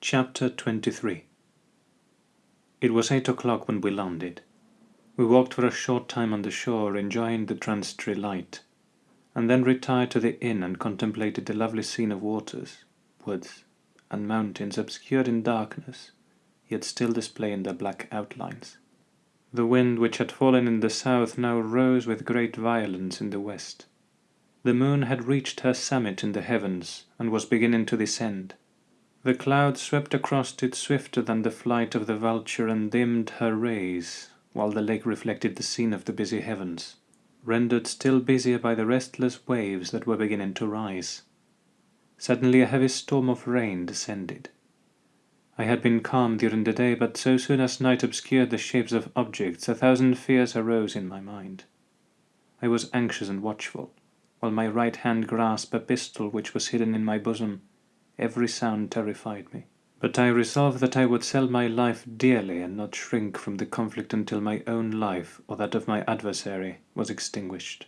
Chapter 23 It was eight o'clock when we landed. We walked for a short time on the shore, enjoying the transitory light, and then retired to the inn and contemplated the lovely scene of waters, woods, and mountains obscured in darkness, yet still displaying their black outlines. The wind, which had fallen in the south, now rose with great violence in the west. The moon had reached her summit in the heavens, and was beginning to descend. The clouds swept across it swifter than the flight of the vulture and dimmed her rays, while the lake reflected the scene of the busy heavens, rendered still busier by the restless waves that were beginning to rise. Suddenly a heavy storm of rain descended. I had been calm during the day, but so soon as night obscured the shapes of objects, a thousand fears arose in my mind. I was anxious and watchful, while my right hand grasped a pistol which was hidden in my bosom Every sound terrified me. But I resolved that I would sell my life dearly and not shrink from the conflict until my own life, or that of my adversary, was extinguished.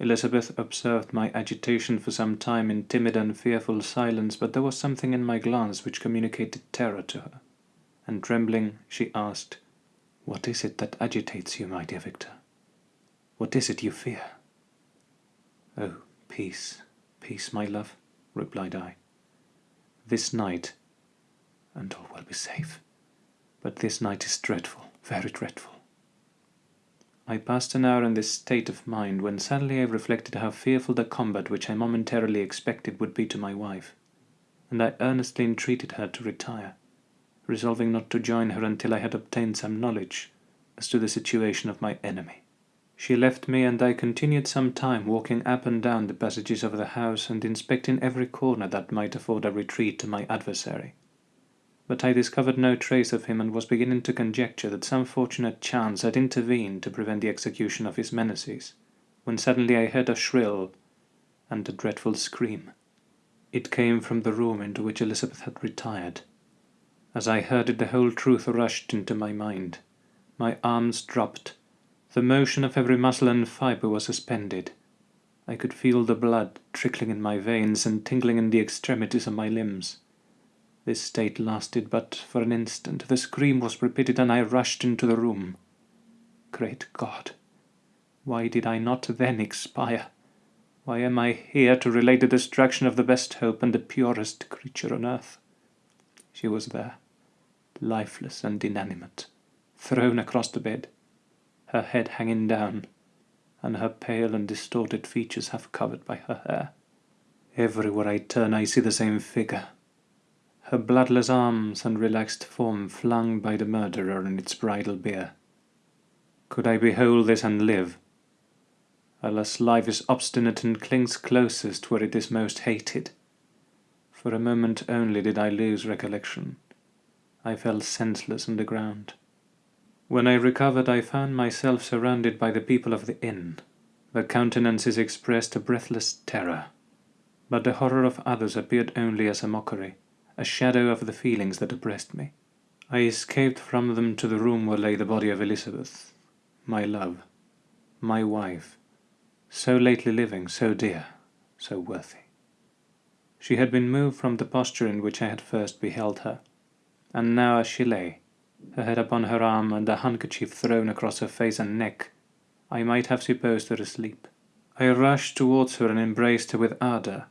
Elizabeth observed my agitation for some time in timid and fearful silence, but there was something in my glance which communicated terror to her, and trembling, she asked, What is it that agitates you, my dear Victor? What is it you fear? Oh, peace, peace, my love, replied I this night, and all will be safe. But this night is dreadful, very dreadful. I passed an hour in this state of mind, when suddenly I reflected how fearful the combat which I momentarily expected would be to my wife, and I earnestly entreated her to retire, resolving not to join her until I had obtained some knowledge as to the situation of my enemy. She left me, and I continued some time walking up and down the passages of the house and inspecting every corner that might afford a retreat to my adversary. But I discovered no trace of him and was beginning to conjecture that some fortunate chance had intervened to prevent the execution of his menaces, when suddenly I heard a shrill and a dreadful scream. It came from the room into which Elizabeth had retired. As I heard it, the whole truth rushed into my mind. My arms dropped the motion of every muscle and fibre was suspended. I could feel the blood trickling in my veins and tingling in the extremities of my limbs. This state lasted but for an instant. The scream was repeated, and I rushed into the room. Great God! Why did I not then expire? Why am I here to relate the destruction of the best hope and the purest creature on earth? She was there, lifeless and inanimate, thrown across the bed her head hanging down, and her pale and distorted features half covered by her hair. Everywhere I turn I see the same figure, her bloodless arms and relaxed form flung by the murderer in its bridal bier. Could I behold this and live? Alas, life is obstinate and clings closest where it is most hated. For a moment only did I lose recollection. I fell senseless on the ground. When I recovered, I found myself surrounded by the people of the inn. Their countenances expressed a breathless terror, but the horror of others appeared only as a mockery, a shadow of the feelings that oppressed me. I escaped from them to the room where lay the body of Elizabeth, my love, my wife, so lately living, so dear, so worthy. She had been moved from the posture in which I had first beheld her, and now as she lay, her head upon her arm and a handkerchief thrown across her face and neck, I might have supposed her asleep. I rushed towards her and embraced her with ardour,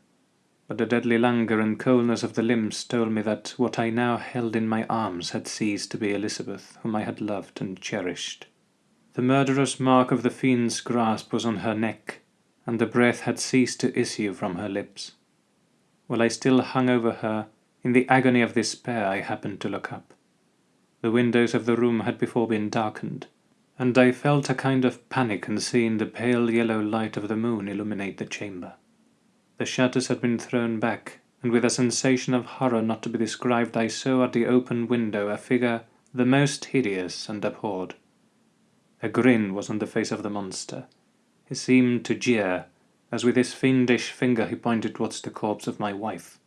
but the deadly languor and coldness of the limbs told me that what I now held in my arms had ceased to be Elizabeth, whom I had loved and cherished. The murderous mark of the fiend's grasp was on her neck, and the breath had ceased to issue from her lips. While I still hung over her, in the agony of despair I happened to look up. The windows of the room had before been darkened, and I felt a kind of panic on seeing the pale yellow light of the moon illuminate the chamber. The shutters had been thrown back, and with a sensation of horror not to be described I saw at the open window a figure the most hideous and abhorred. A grin was on the face of the monster. He seemed to jeer, as with his fiendish finger he pointed towards the corpse of my wife.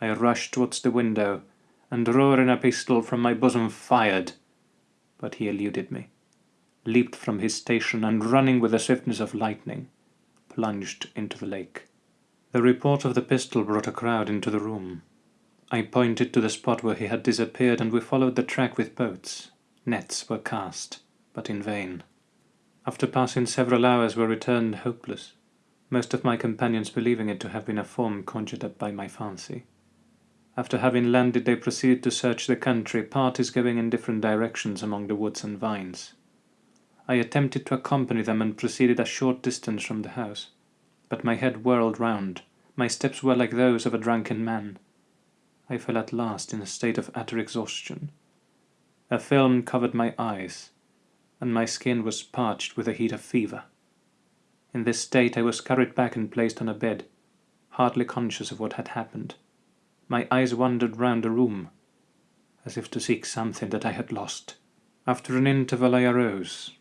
I rushed towards the window, and drawing a pistol from my bosom fired, but he eluded me, leaped from his station, and running with the swiftness of lightning, plunged into the lake. The report of the pistol brought a crowd into the room. I pointed to the spot where he had disappeared, and we followed the track with boats. Nets were cast, but in vain. After passing several hours we returned hopeless, most of my companions believing it to have been a form conjured up by my fancy. After having landed they proceeded to search the country, parties going in different directions among the woods and vines. I attempted to accompany them and proceeded a short distance from the house, but my head whirled round, my steps were like those of a drunken man. I fell at last in a state of utter exhaustion. A film covered my eyes, and my skin was parched with the heat of fever. In this state I was carried back and placed on a bed, hardly conscious of what had happened. My eyes wandered round the room, as if to seek something that I had lost. After an interval I arose,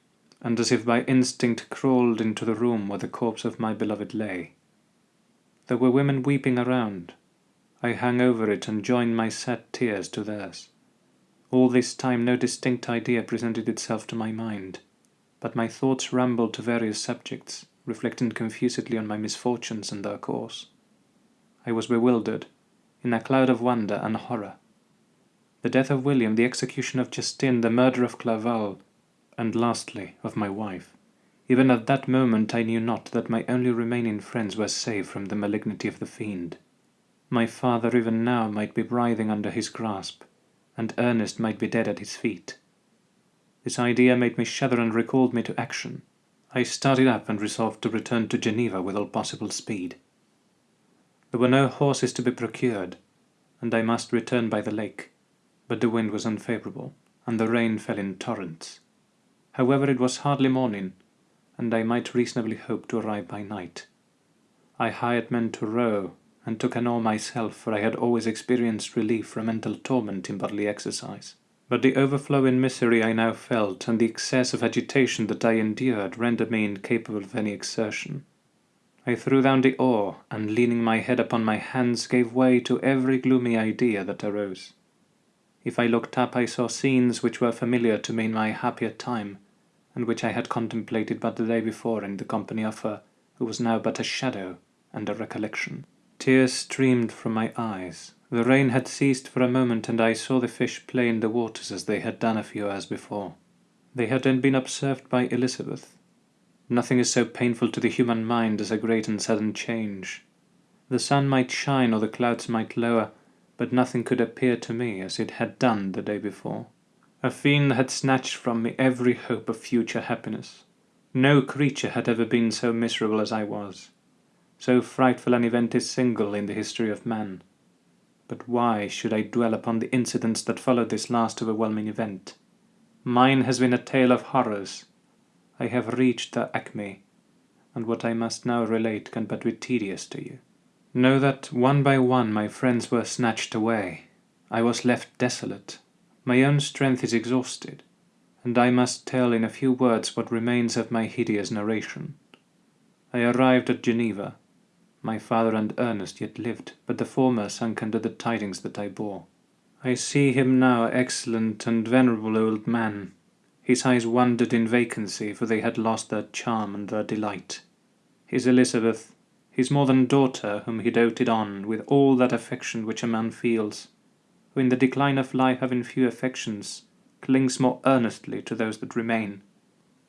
and as if by instinct crawled into the room where the corpse of my beloved lay. There were women weeping around. I hung over it and joined my sad tears to theirs. All this time no distinct idea presented itself to my mind, but my thoughts rambled to various subjects, reflecting confusedly on my misfortunes and their cause. I was bewildered, in a cloud of wonder and horror. The death of William, the execution of Justine, the murder of Clerval, and lastly of my wife. Even at that moment I knew not that my only remaining friends were safe from the malignity of the fiend. My father even now might be writhing under his grasp, and Ernest might be dead at his feet. This idea made me shudder and recalled me to action. I started up and resolved to return to Geneva with all possible speed. There were no horses to be procured, and I must return by the lake, but the wind was unfavourable, and the rain fell in torrents. However, it was hardly morning, and I might reasonably hope to arrive by night. I hired men to row, and took an oar myself, for I had always experienced relief from mental torment in bodily exercise. But the overflowing misery I now felt, and the excess of agitation that I endured, rendered me incapable of any exertion. I threw down the oar, and leaning my head upon my hands, gave way to every gloomy idea that arose. If I looked up, I saw scenes which were familiar to me in my happier time, and which I had contemplated but the day before in the company of her who was now but a shadow and a recollection. Tears streamed from my eyes. The rain had ceased for a moment, and I saw the fish play in the waters as they had done a few hours before. They had then been observed by Elizabeth. Nothing is so painful to the human mind as a great and sudden change. The sun might shine or the clouds might lower, but nothing could appear to me as it had done the day before. A fiend had snatched from me every hope of future happiness. No creature had ever been so miserable as I was. So frightful an event is single in the history of man. But why should I dwell upon the incidents that followed this last overwhelming event? Mine has been a tale of horrors. I have reached the acme, and what I must now relate can but be tedious to you. Know that one by one my friends were snatched away. I was left desolate. My own strength is exhausted, and I must tell in a few words what remains of my hideous narration. I arrived at Geneva. My father and Ernest yet lived, but the former sunk under the tidings that I bore. I see him now excellent and venerable old man. His eyes wandered in vacancy, for they had lost their charm and their delight. His Elizabeth, his more than daughter, whom he doted on with all that affection which a man feels, who in the decline of life having few affections, clings more earnestly to those that remain.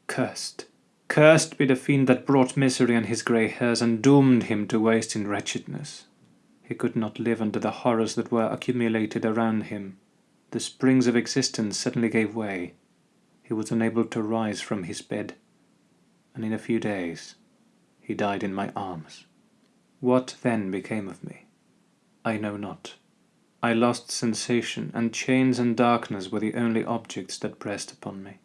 Cursed! Cursed be the fiend that brought misery on his grey hairs and doomed him to waste in wretchedness. He could not live under the horrors that were accumulated around him. The springs of existence suddenly gave way. He was unable to rise from his bed, and in a few days he died in my arms. What then became of me? I know not. I lost sensation, and chains and darkness were the only objects that pressed upon me.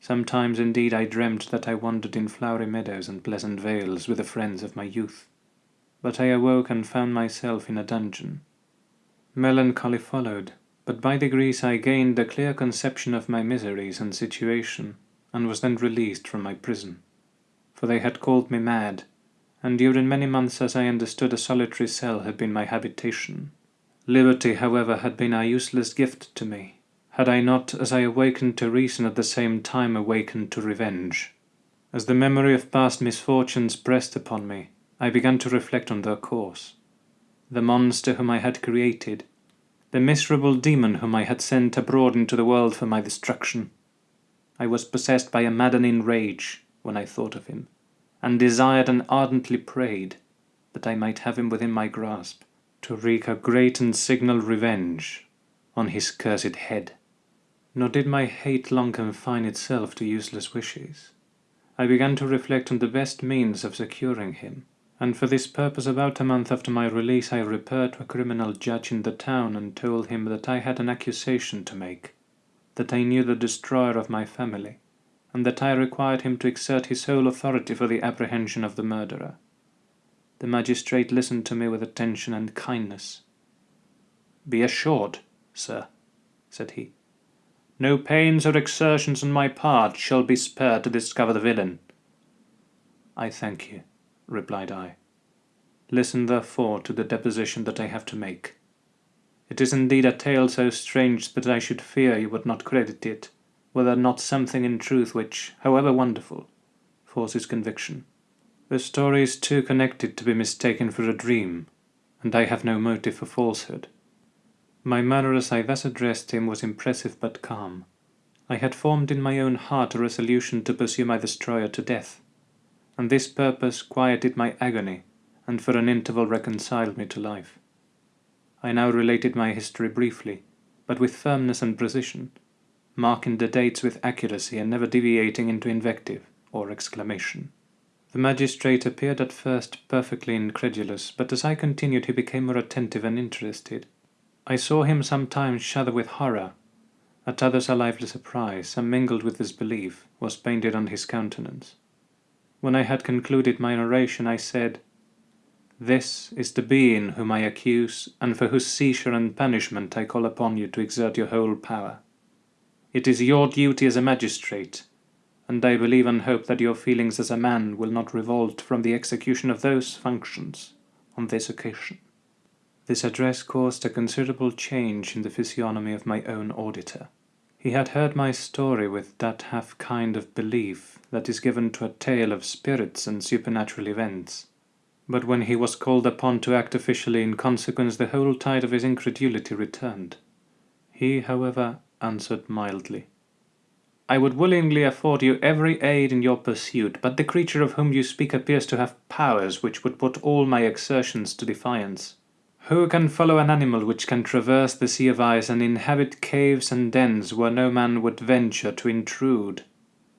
Sometimes indeed I dreamt that I wandered in flowery meadows and pleasant vales with the friends of my youth, but I awoke and found myself in a dungeon. Melancholy followed, but by degrees I gained a clear conception of my miseries and situation, and was then released from my prison. For they had called me mad, and during many months as I understood a solitary cell had been my habitation. Liberty, however, had been a useless gift to me, had I not, as I awakened to reason, at the same time awakened to revenge. As the memory of past misfortunes pressed upon me, I began to reflect on their cause. The monster whom I had created, the miserable demon whom I had sent abroad into the world for my destruction. I was possessed by a maddening rage when I thought of him, and desired and ardently prayed that I might have him within my grasp, to wreak a great and signal revenge on his cursed head. Nor did my hate long confine itself to useless wishes. I began to reflect on the best means of securing him, and for this purpose about a month after my release I repaired to a criminal judge in the town and told him that I had an accusation to make, that I knew the destroyer of my family, and that I required him to exert his whole authority for the apprehension of the murderer. The magistrate listened to me with attention and kindness. "Be assured, sir," said he, "no pains or exertions on my part shall be spared to discover the villain." "I thank you," replied I. "Listen therefore to the deposition that I have to make. It is indeed a tale so strange that I should fear you would not credit it, were there not something in truth which, however wonderful, forces conviction. The story is too connected to be mistaken for a dream, and I have no motive for falsehood. My manner as I thus addressed him was impressive but calm. I had formed in my own heart a resolution to pursue my destroyer to death, and this purpose quieted my agony, and for an interval reconciled me to life. I now related my history briefly, but with firmness and precision, marking the dates with accuracy and never deviating into invective or exclamation. The magistrate appeared at first perfectly incredulous, but as I continued he became more attentive and interested. I saw him sometimes shudder with horror, at others a lively surprise, and mingled with disbelief, was painted on his countenance. When I had concluded my narration, I said, This is the being whom I accuse, and for whose seizure and punishment I call upon you to exert your whole power. It is your duty as a magistrate and I believe and hope that your feelings as a man will not revolt from the execution of those functions on this occasion. This address caused a considerable change in the physiognomy of my own auditor. He had heard my story with that half kind of belief that is given to a tale of spirits and supernatural events, but when he was called upon to act officially in consequence the whole tide of his incredulity returned. He, however, answered mildly. I would willingly afford you every aid in your pursuit, but the creature of whom you speak appears to have powers which would put all my exertions to defiance. Who can follow an animal which can traverse the sea of ice and inhabit caves and dens where no man would venture to intrude?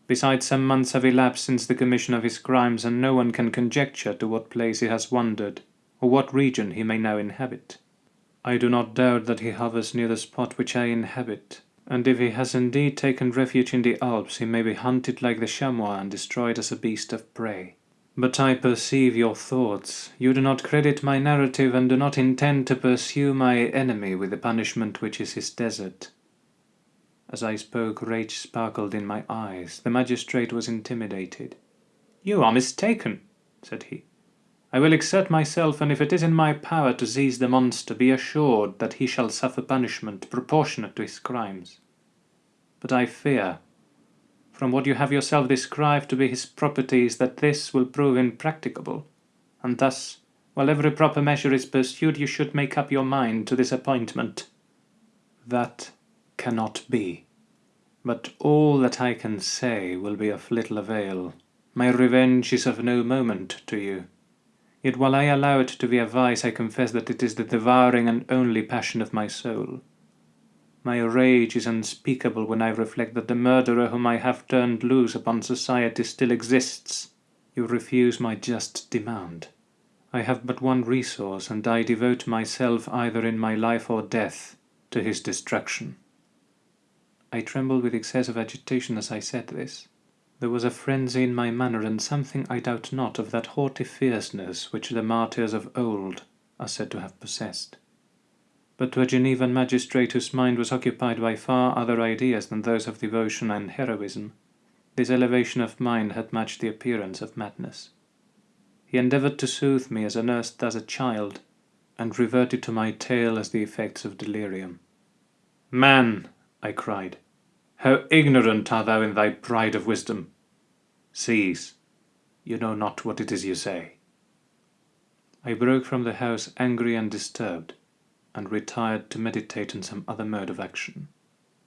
Besides, some months have elapsed since the commission of his crimes, and no one can conjecture to what place he has wandered, or what region he may now inhabit. I do not doubt that he hovers near the spot which I inhabit, and if he has indeed taken refuge in the Alps, he may be hunted like the chamois and destroyed as a beast of prey. But I perceive your thoughts. You do not credit my narrative and do not intend to pursue my enemy with the punishment which is his desert. As I spoke, rage sparkled in my eyes. The magistrate was intimidated. You are mistaken, said he. I will exert myself, and if it is in my power to seize the monster, be assured that he shall suffer punishment proportionate to his crimes. But I fear, from what you have yourself described to be his properties, that this will prove impracticable, and thus, while every proper measure is pursued, you should make up your mind to disappointment. That cannot be. But all that I can say will be of little avail. My revenge is of no moment to you. Yet while I allow it to be a vice, I confess that it is the devouring and only passion of my soul. My rage is unspeakable when I reflect that the murderer whom I have turned loose upon society still exists. You refuse my just demand. I have but one resource, and I devote myself either in my life or death to his destruction. I trembled with excessive agitation as I said this. There was a frenzy in my manner, and something, I doubt not, of that haughty fierceness which the martyrs of old are said to have possessed. But to a Genevan magistrate whose mind was occupied by far other ideas than those of devotion and heroism, this elevation of mind had much the appearance of madness. He endeavoured to soothe me as a nurse does a child, and reverted to my tale as the effects of delirium. Man, I cried, how ignorant art thou in thy pride of wisdom! Cease, you know not what it is you say. I broke from the house angry and disturbed, and retired to meditate on some other mode of action.